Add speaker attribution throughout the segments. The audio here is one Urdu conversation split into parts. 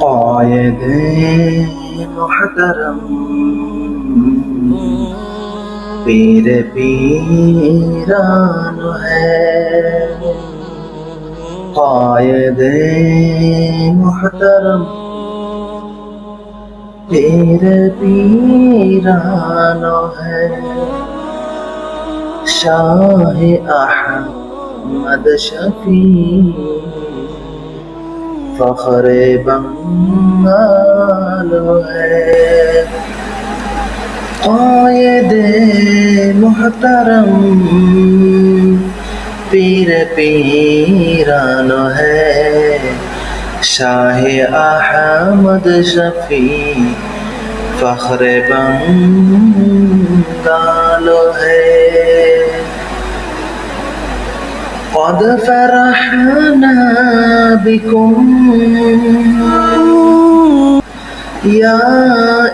Speaker 1: قائد محترم پیر پیران ہے۔ قائد محترم پیر پیران ہے شاہ احمد شفیع۔ فخر بنگال ہے۔ قائد محترم پیر پیران ہے۔ شاہ احمد شفیع فخر بنگال ہے۔ قد فرحنا بكم. يا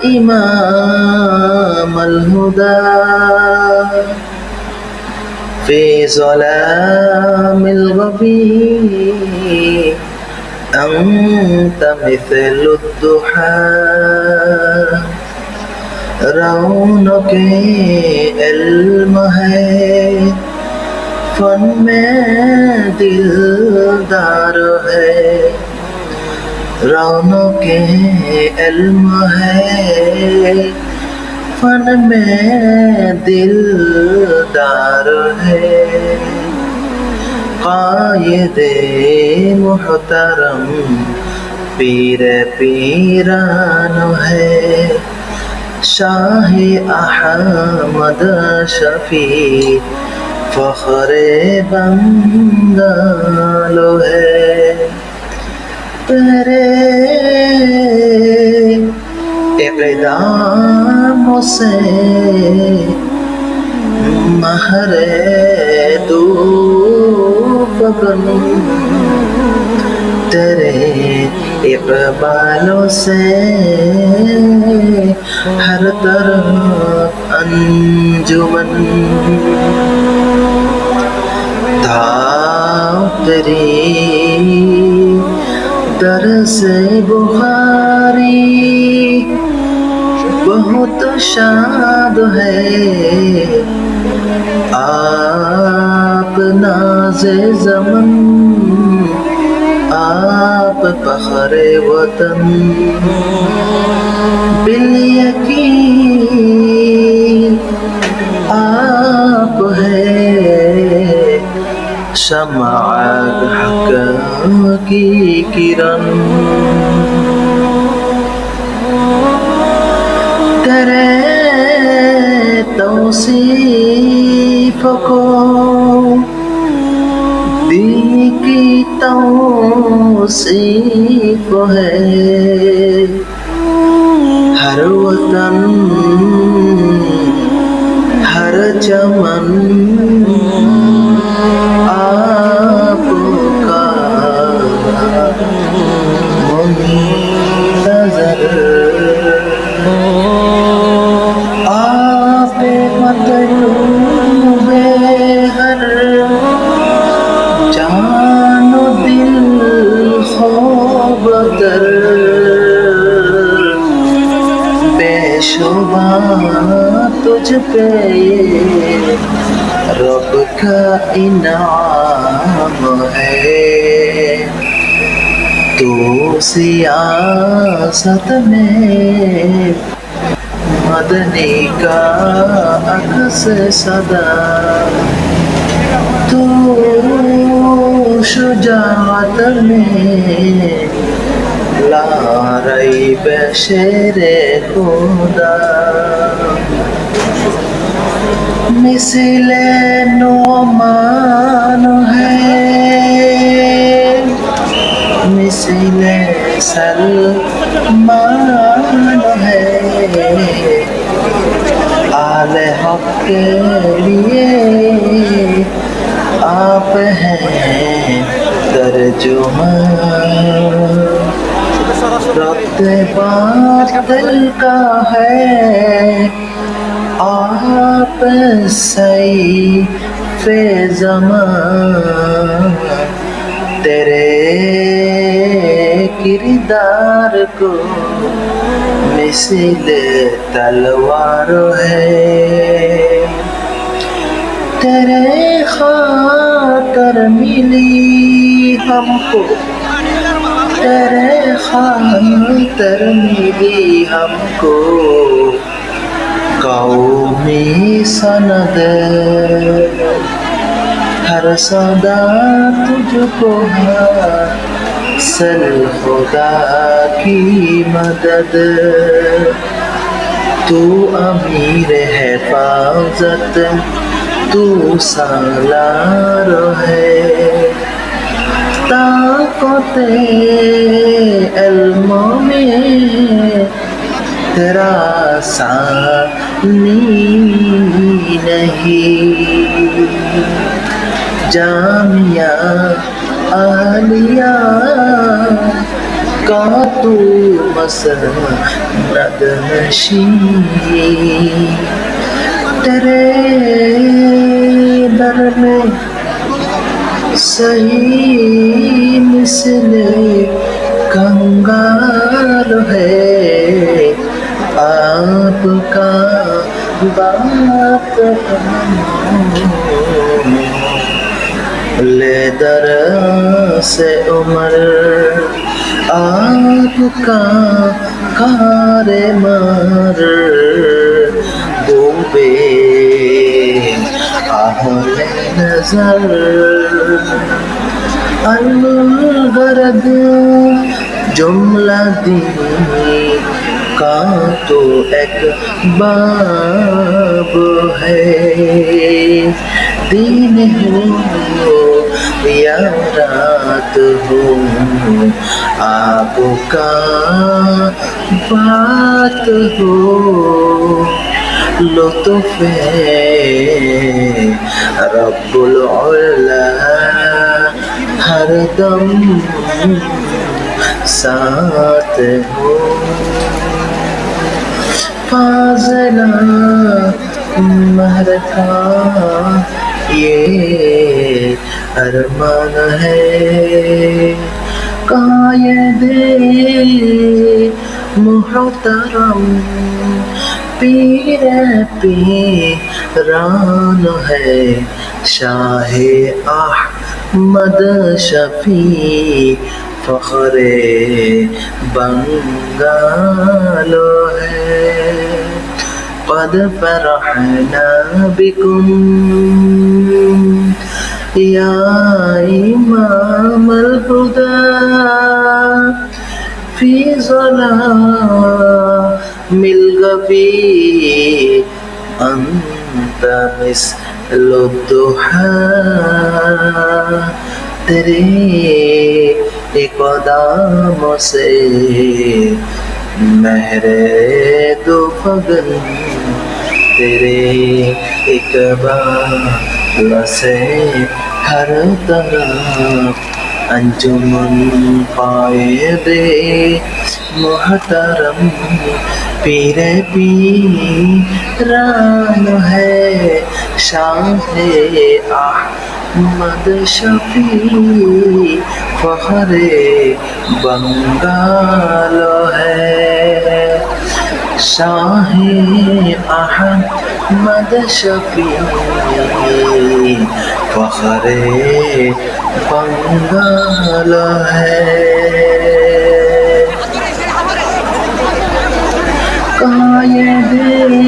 Speaker 1: إمام الهدى. في ظلام الغبي أنت مثل الضحى. رونق علم ہے فن میں دلدار ہے۔ رونق علم ہے۔ فن میں دلدار ہے۔ قائد محترم پیر پیران ہے۔ شاہ احمد شفیع فخر بنگالو ہے۔ تیرے اقدام سے مہر دو پکن تیرے اقبالوں سے ہر طرف انجمن۔ تیری در سے بخاری۔ بہت شاد ہے۔ آپ ناز زمن، آپ فخر وطن۔ بال یقین شمع حق کی کرن تیرے توصیف کو دی کی توصیف ہے۔ ہر وطن، ہر چمن در بے شبہ تجھ پہ رب کا انعام ہے۔ تو سیاست میں مدنی کا عکس صدا۔ تو شجاعت میں لا ریب شیر خدا مثل نعمان ہے مثل سلمان ہے آل حق کے لیے آپ ہیں ترجمان ربط باطل کا ہے۔ آپ سیف زمان تیرے کردار کو مثل تلوار ہے۔ تیرے خاطر ملی ہم کو۔ تیرے خاطر ملی ہم کو قومی سند ہر صدا تجھ کو سل خدا کی مدد۔ تو امیر ہے حفاظت تو سالار ہے۔ طاقت علم میں تیرا ثانی نہیں۔ جامعہ عالیہ کا تو مسند نشی۔ تیرے در میں صحیح مثل کنگار ہے۔ آپ کا بات لے در سے عمر۔ آپ کا کار مار۔ بوبے آہل نظر۔ الغرد جملہ دی کا تو ایک باب ہے دین ہو یا رات ہو آپ کا بات ہو لطف رب العلا ہر دم ساتھ ہو۔ فاضلہ مہر کا یہ ارمان ہے۔ قائد محترم، پیر پیران ہے۔ شاہ آہ احمد شفیع فخر بنگالو ہے۔ قد فرحنا بكم۔ يا إمام الهدى في ظلام الغفي أنت مثل الضحى تیرے قداموں سے مہر دو فگن تیرے اقبال سے ہر طرف انجمن قائد محترم پیر پیران ہے شاہ احمد شفیع فخر بنگال ہے۔ شاہ احمد شفیع فخر بنگال ہے۔ قائد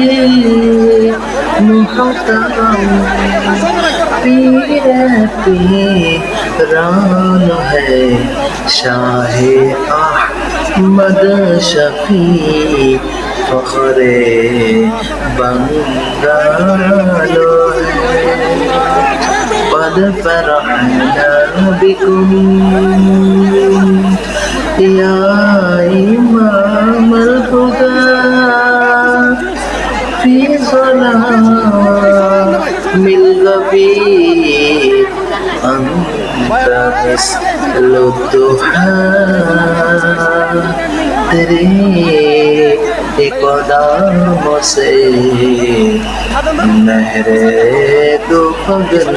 Speaker 1: محترم پیر پیران ہے شاہ احمد شفیع فخر بنگالو ہے۔ قد فرحنا بكم يا إمام الهدى في ظلام الغفير أنت مثل الضحى تیرے قداموں سے نہر دو پگل